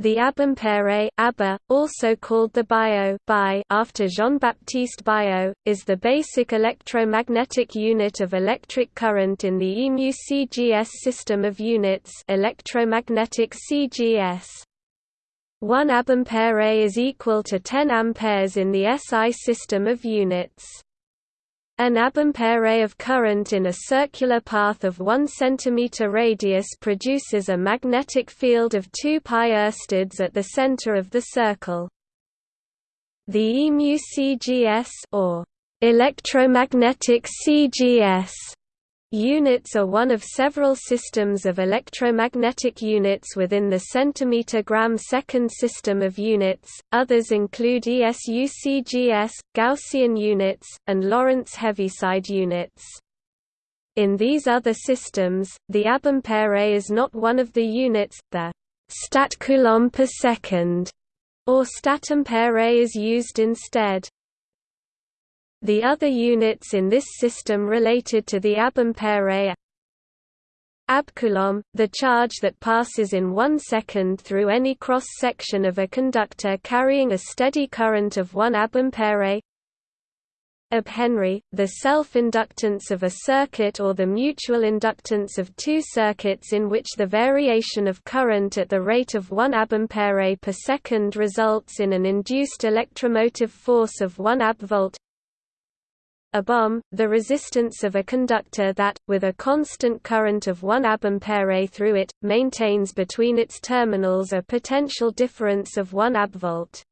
The Abampere ABBA, also called the Biot Bi after Jean-Baptiste Biot, is the basic electromagnetic unit of electric current in the EMU CGS system of units electromagnetic CGS. 1 Abampere is equal to 10 amperes in the SI system of units. An abampere of current in a circular path of 1 cm radius produces a magnetic field of 2 pi oersteds at the center of the circle. The EMU CGS or electromagnetic CGS Units are one of several systems of electromagnetic units within the centimeter-gram-second system of units, others include ESUCGS, Gaussian units, and Lorentz Heaviside units. In these other systems, the abampere is not one of the units, the statcoulomb per second, or statampere is used instead. The other units in this system related to the abampere Abcoulomb, the charge that passes in one second through any cross-section of a conductor carrying a steady current of 1 abampere Abhenry, the self-inductance of a circuit or the mutual inductance of two circuits in which the variation of current at the rate of 1 abampere per second results in an induced electromotive force of 1 abvolt abohm, the resistance of a conductor that, with a constant current of 1 abampere through it, maintains between its terminals a potential difference of 1 abvolt.